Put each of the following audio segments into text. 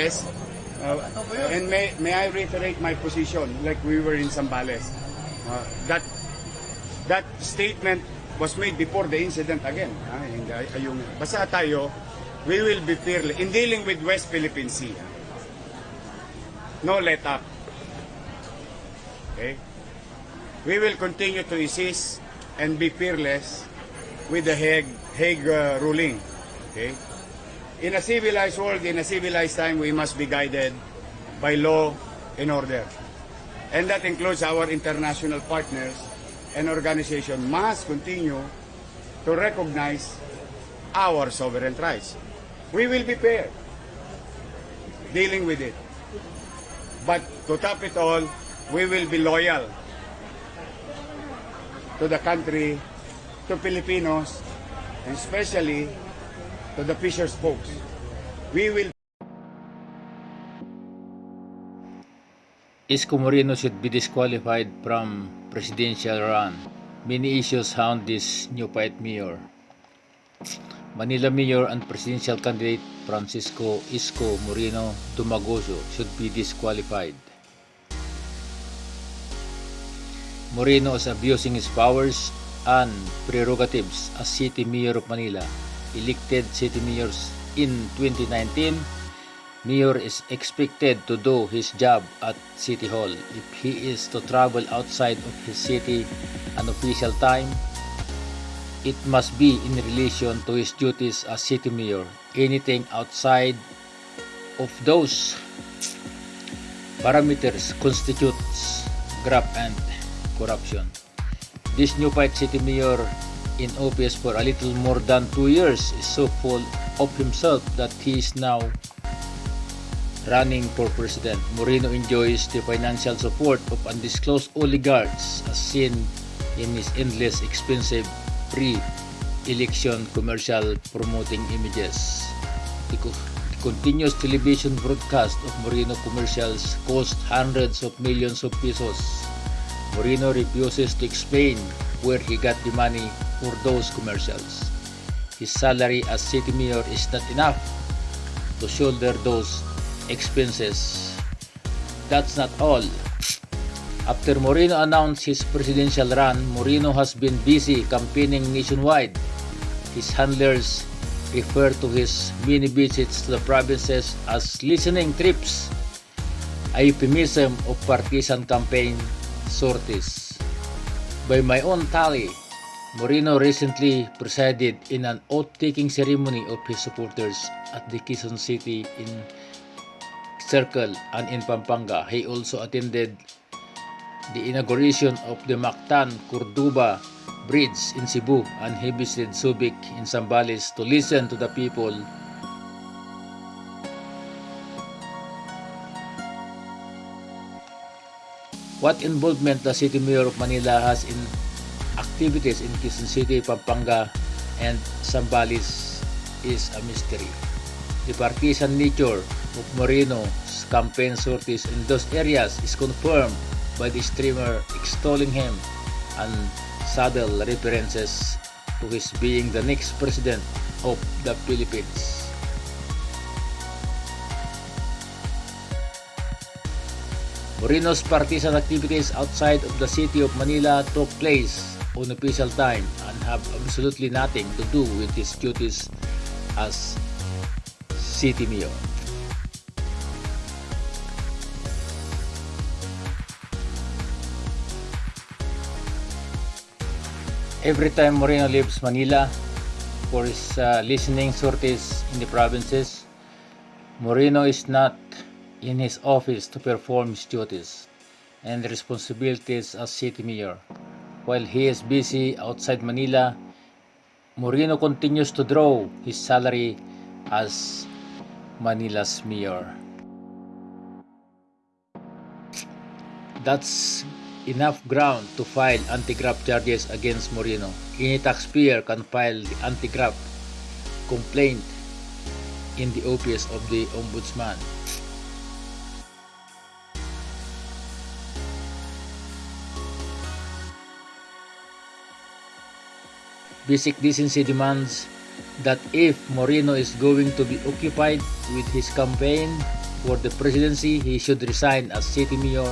Yes. Uh, and may, may I reiterate my position like we were in Zambales. Uh, that that statement was made before the incident again. Ah, hindi, ay- yung, basta tayo, we will be fearless in dealing with West Philippine Sea. No let up. Okay? We will continue to insist and be fearless with the Hague, Hague uh, ruling. Okay? In a civilized world, in a civilized time, we must be guided by law and order. And that includes our international partners and organization must continue to recognize our sovereign rights. We will be fair dealing with it. But to top it all, we will be loyal to the country, to Filipinos, and especially to the fishers folks. We will Isko Moreno should be disqualified from presidential run. Many issues hound this new fight mayor. Manila Mayor and presidential candidate Francisco Isko Moreno Domagoso should be disqualified. Moreno is abusing his powers and prerogatives as city mayor of Manila. Elected city mayors in 2019 Mayor is expected to do his job at City Hall. If he is to travel outside of his city an official time, it must be in relation to his duties as city mayor. Anything outside of those parameters constitutes graft and corruption. This new fight city mayor in office for a little more than two years is so full of himself that he is now running for president. Moreno enjoys the financial support of undisclosed oligarchs as seen in his endless expensive pre-election commercial promoting images. The, co- the continuous television broadcast of Moreno commercials cost hundreds of millions of pesos. Moreno refuses to explain where he got the money for those commercials. His salary as city mayor is not enough to shoulder those expenses. That's not all. After Moreno announced his presidential run, Moreno has been busy campaigning nationwide. His handlers refer to his many visits to the provinces as listening trips, a euphemism of partisan campaign sorties. By my own tally, Moreno recently presided in an oath-taking ceremony of his supporters at the Quezon City in Circle and in Pampanga. He also attended the inauguration of the Mactan Cordoba Bridge in Cebu and he visited Subic in Zambales to listen to the people what involvement the City Mayor of Manila has in activities in Quezon City, Pampanga, and Zambales is a mystery. The partisan nature of Moreno's campaign sorties in those areas is confirmed by the streamer extolling him and subtle references to his being the next president of the Philippines. Moreno's partisan activities outside of the city of Manila took place on official time and have absolutely nothing to do with his duties as city mayor. Every time Moreno leaves Manila for his uh, listening sorties in the provinces, Moreno is not in his office to perform his duties and responsibilities as city mayor. While he is busy outside Manila, Moreno continues to draw his salary as Manila's mayor. That's enough ground to file anti-graft charges against Moreno. Any taxpayer can file the anti-graft complaint in the office of the ombudsman. Basic decency demands that if Moreno is going to be occupied with his campaign, for the presidency, he should resign as city mayor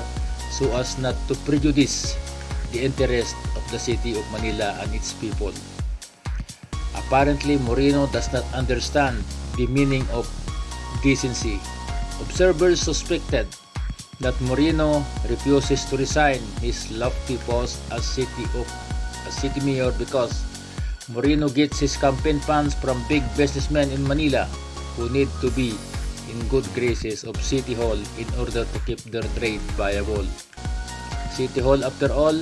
so as not to prejudice the interest of the city of Manila and its people. Apparently, Moreno does not understand the meaning of decency. Observers suspected that Moreno refuses to resign his lofty post as city of as city mayor because Moreno gets his campaign funds from big businessmen in Manila who need to be in good graces of City Hall in order to keep their trade viable. City Hall, after all,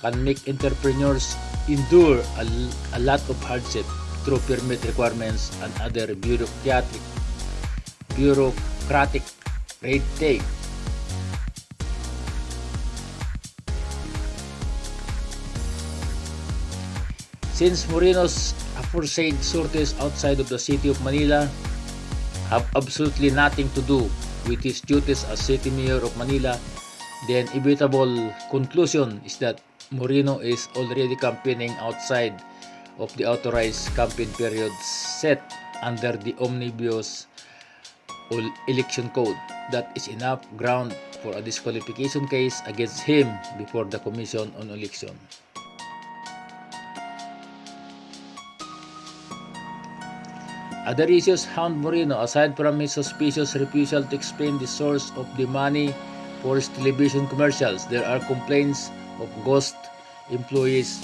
can make entrepreneurs endure a, a lot of hardship through permit requirements and other bureaucratic bureaucratic red tape. Since Moreno's aforesaid sorties outside of the city of Manila have absolutely nothing to do with his duties as city mayor of Manila, the inevitable conclusion is that Moreno is already campaigning outside of the authorized campaign period set under the omnibus election code. That is enough ground for a disqualification case against him before the Commission on Election. Other issues hound Moreno aside from his suspicious refusal to explain the source of the money for his television commercials. There are complaints of ghost employees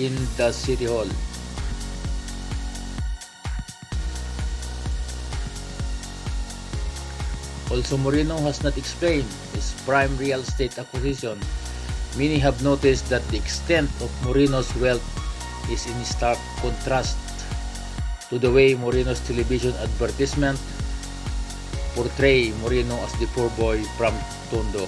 in the city hall. Also, Moreno has not explained his prime real estate acquisition. Many have noticed that the extent of Moreno's wealth is in stark contrast to the way Moreno's television advertisement portray Moreno as the poor boy from Tondo.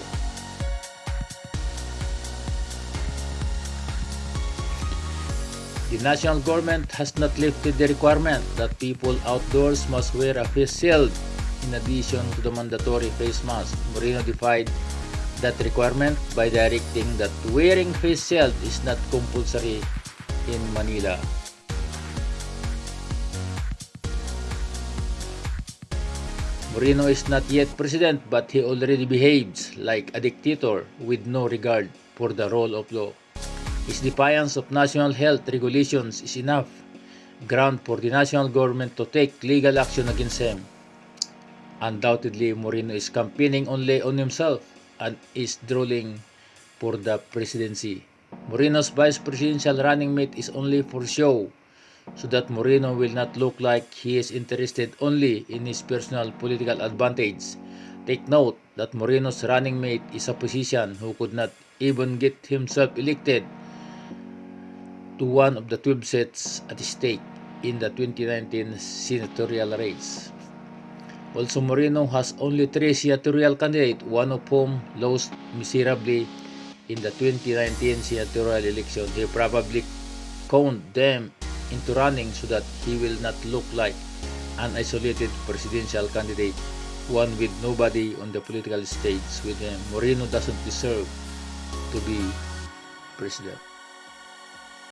The national government has not lifted the requirement that people outdoors must wear a face shield in addition to the mandatory face mask. Moreno defied that requirement by directing that wearing face shield is not compulsory in Manila. Moreno is not yet president but he already behaves like a dictator with no regard for the rule of law. His defiance of national health regulations is enough ground for the national government to take legal action against him. Undoubtedly, Moreno is campaigning only on himself and is drooling for the presidency. Moreno's vice presidential running mate is only for show so that Moreno will not look like he is interested only in his personal political advantage. Take note that Moreno's running mate is a position who could not even get himself elected to one of the 12 seats at stake in the 2019 senatorial race. Also, Moreno has only three senatorial candidates, one of whom lost miserably in the 2019 senatorial election. He probably count them into running so that he will not look like an isolated presidential candidate, one with nobody on the political stage with him. Moreno doesn't deserve to be president.